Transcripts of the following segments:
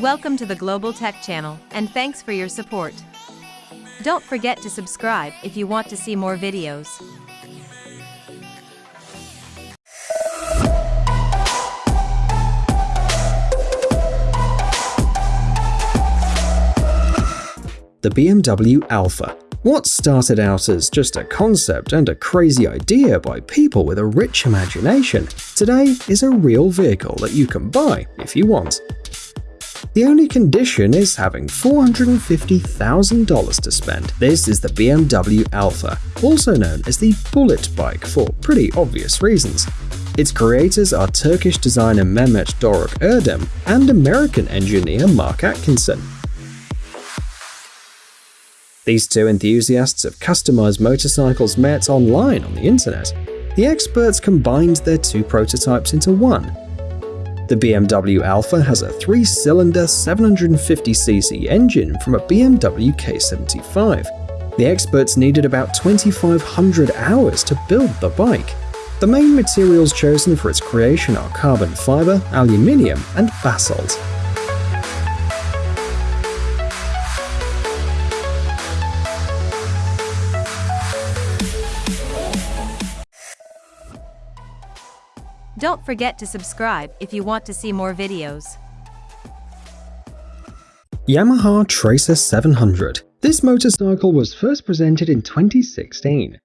Welcome to the Global Tech Channel, and thanks for your support. Don't forget to subscribe if you want to see more videos. The BMW Alpha. What started out as just a concept and a crazy idea by people with a rich imagination, today is a real vehicle that you can buy if you want. The only condition is having $450,000 to spend. This is the BMW Alpha, also known as the Bullet Bike for pretty obvious reasons. Its creators are Turkish designer Mehmet Doruk Erdem and American engineer Mark Atkinson. These two enthusiasts of customized motorcycles met online on the internet. The experts combined their two prototypes into one. The BMW Alpha has a three-cylinder 750cc engine from a BMW K75. The experts needed about 2,500 hours to build the bike. The main materials chosen for its creation are carbon fiber, aluminium, and basalt. Don't forget to subscribe if you want to see more videos. Yamaha Tracer 700. This motorcycle was first presented in 2016.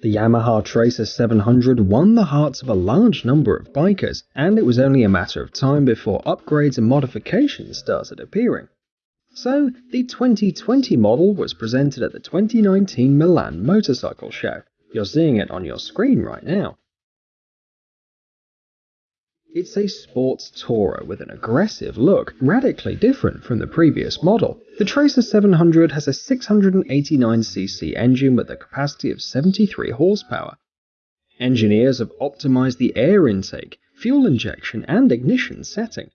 The Yamaha Tracer 700 won the hearts of a large number of bikers, and it was only a matter of time before upgrades and modifications started appearing. So, the 2020 model was presented at the 2019 Milan Motorcycle Show. You're seeing it on your screen right now. It's a sports tourer with an aggressive look, radically different from the previous model. The Tracer 700 has a 689cc engine with a capacity of 73 horsepower. Engineers have optimized the air intake, fuel injection, and ignition setting.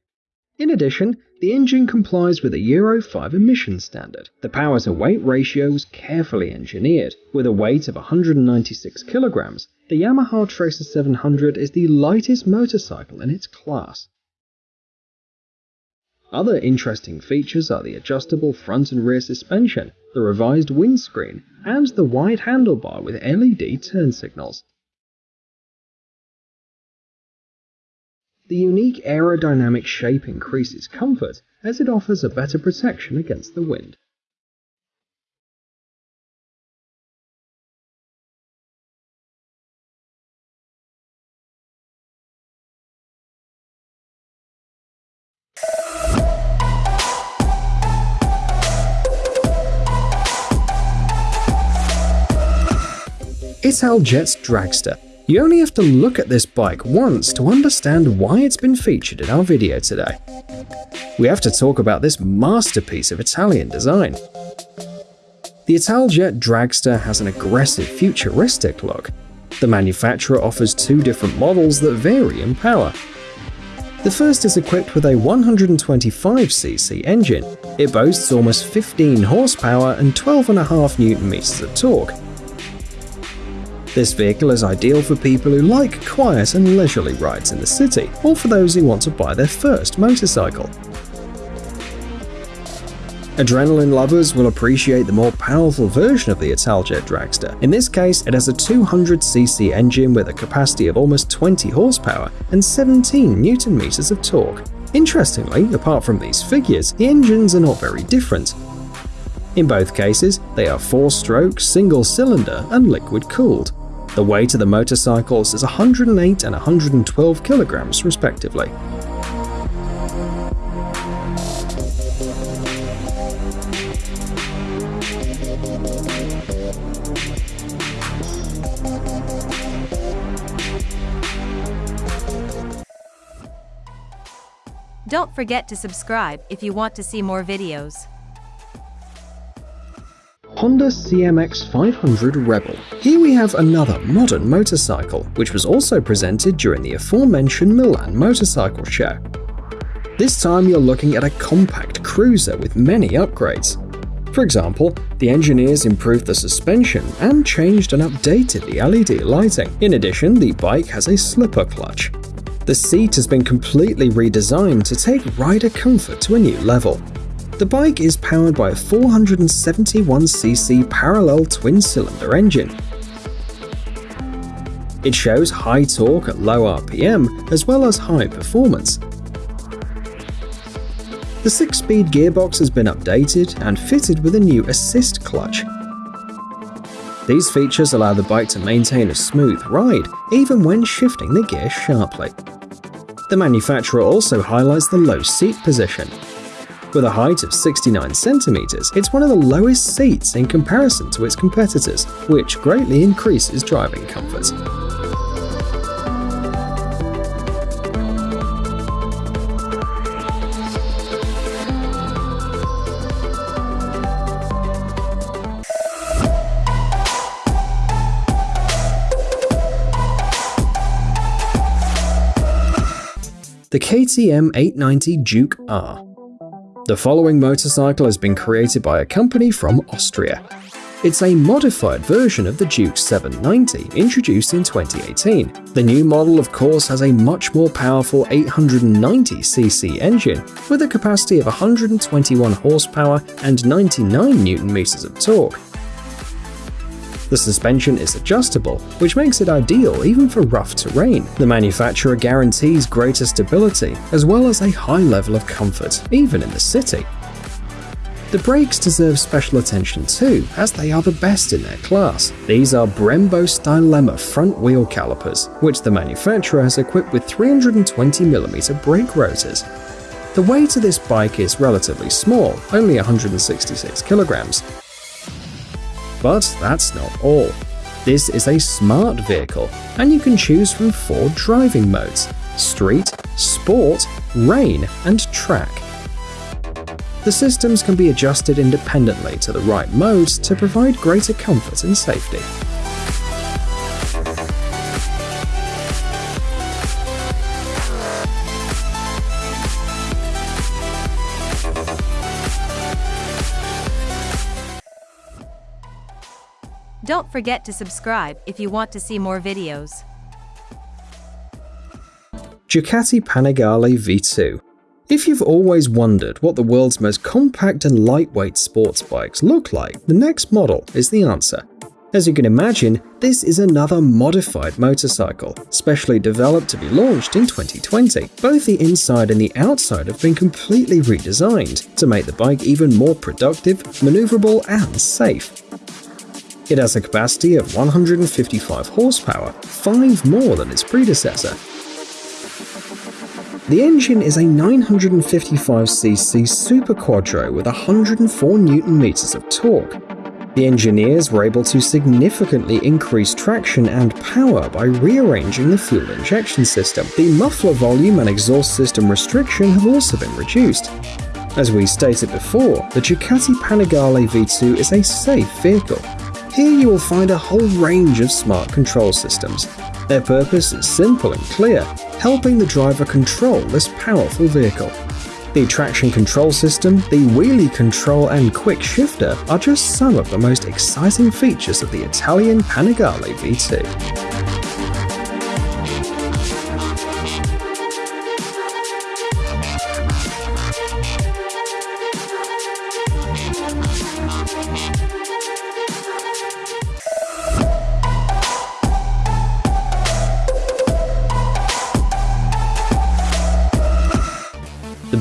In addition, the engine complies with a Euro 5 emission standard. The power to weight ratio was carefully engineered. With a weight of 196 kilograms, the Yamaha Tracer 700 is the lightest motorcycle in its class. Other interesting features are the adjustable front and rear suspension, the revised windscreen, and the wide handlebar with LED turn signals. The unique aerodynamic shape increases comfort as it offers a better protection against the wind. Italjet's Dragster you only have to look at this bike once to understand why it's been featured in our video today. We have to talk about this masterpiece of Italian design. The Italjet Dragster has an aggressive futuristic look. The manufacturer offers two different models that vary in power. The first is equipped with a 125cc engine. It boasts almost 15 horsepower and 12.5 Nm of torque, this vehicle is ideal for people who like quiet and leisurely rides in the city, or for those who want to buy their first motorcycle. Adrenaline lovers will appreciate the more powerful version of the Italjet Dragster. In this case, it has a 200cc engine with a capacity of almost 20 horsepower and 17 newton meters of torque. Interestingly, apart from these figures, the engines are not very different. In both cases, they are 4-stroke, single-cylinder and liquid-cooled. The weight of the motorcycles is 108 and 112 kilograms respectively. Don't forget to subscribe if you want to see more videos. Honda CMX 500 Rebel. Here we have another modern motorcycle, which was also presented during the aforementioned Milan Motorcycle Show. This time you're looking at a compact cruiser with many upgrades. For example, the engineers improved the suspension and changed and updated the LED lighting. In addition, the bike has a slipper clutch. The seat has been completely redesigned to take rider comfort to a new level. The bike is powered by a 471cc parallel twin-cylinder engine. It shows high torque at low RPM as well as high performance. The 6-speed gearbox has been updated and fitted with a new assist clutch. These features allow the bike to maintain a smooth ride, even when shifting the gear sharply. The manufacturer also highlights the low seat position. With a height of 69 centimeters, it's one of the lowest seats in comparison to its competitors, which greatly increases driving comfort. the KTM 890 Duke R. The following motorcycle has been created by a company from Austria. It's a modified version of the Duke 790 introduced in 2018. The new model of course has a much more powerful 890cc engine with a capacity of 121 horsepower and 99 newton meters of torque. The suspension is adjustable, which makes it ideal even for rough terrain. The manufacturer guarantees greater stability, as well as a high level of comfort, even in the city. The brakes deserve special attention too, as they are the best in their class. These are Brembo Stylema front wheel calipers, which the manufacturer has equipped with 320mm brake rotors. The weight of this bike is relatively small, only 166 kilograms, but that's not all. This is a smart vehicle, and you can choose from four driving modes street, sport, rain, and track. The systems can be adjusted independently to the right modes to provide greater comfort and safety. Don't forget to subscribe if you want to see more videos. Ducati Panigale V2 If you've always wondered what the world's most compact and lightweight sports bikes look like, the next model is the answer. As you can imagine, this is another modified motorcycle, specially developed to be launched in 2020. Both the inside and the outside have been completely redesigned to make the bike even more productive, maneuverable and safe. It has a capacity of 155 horsepower, 5 more than its predecessor. The engine is a 955cc Superquadro with 104 Newton meters of torque. The engineers were able to significantly increase traction and power by rearranging the fuel injection system. The muffler volume and exhaust system restriction have also been reduced. As we stated before, the Ducati Panigale V2 is a safe vehicle, here you will find a whole range of smart control systems. Their purpose is simple and clear, helping the driver control this powerful vehicle. The traction control system, the wheelie control and quick shifter are just some of the most exciting features of the Italian Panigale V2.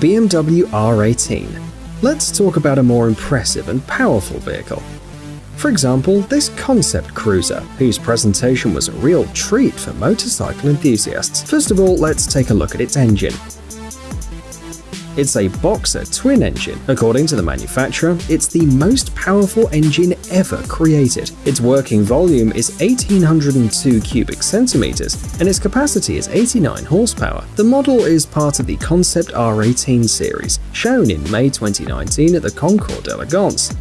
BMW R18. Let's talk about a more impressive and powerful vehicle. For example, this concept cruiser, whose presentation was a real treat for motorcycle enthusiasts. First of all, let's take a look at its engine. It's a Boxer twin engine. According to the manufacturer, it's the most powerful engine ever created. Its working volume is 1802 cubic centimeters, and its capacity is 89 horsepower. The model is part of the Concept R18 series, shown in May 2019 at the Concours d'Elegance.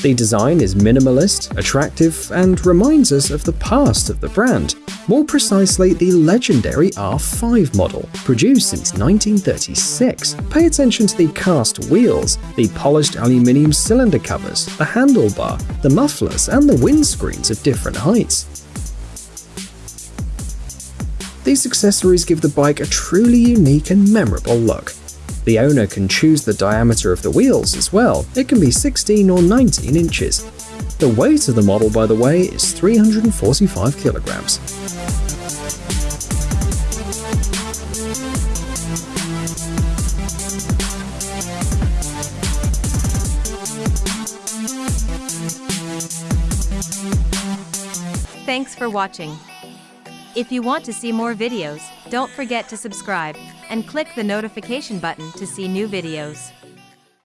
The design is minimalist, attractive, and reminds us of the past of the brand, more precisely the legendary R5 model, produced since 1936. Pay attention to the cast wheels, the polished aluminium cylinder covers, the handlebar, the mufflers, and the windscreens of different heights. These accessories give the bike a truly unique and memorable look. The owner can choose the diameter of the wheels as well, it can be 16 or 19 inches. The weight of the model, by the way, is 345 kilograms. Thanks for watching. If you want to see more videos, don't forget to subscribe and click the notification button to see new videos.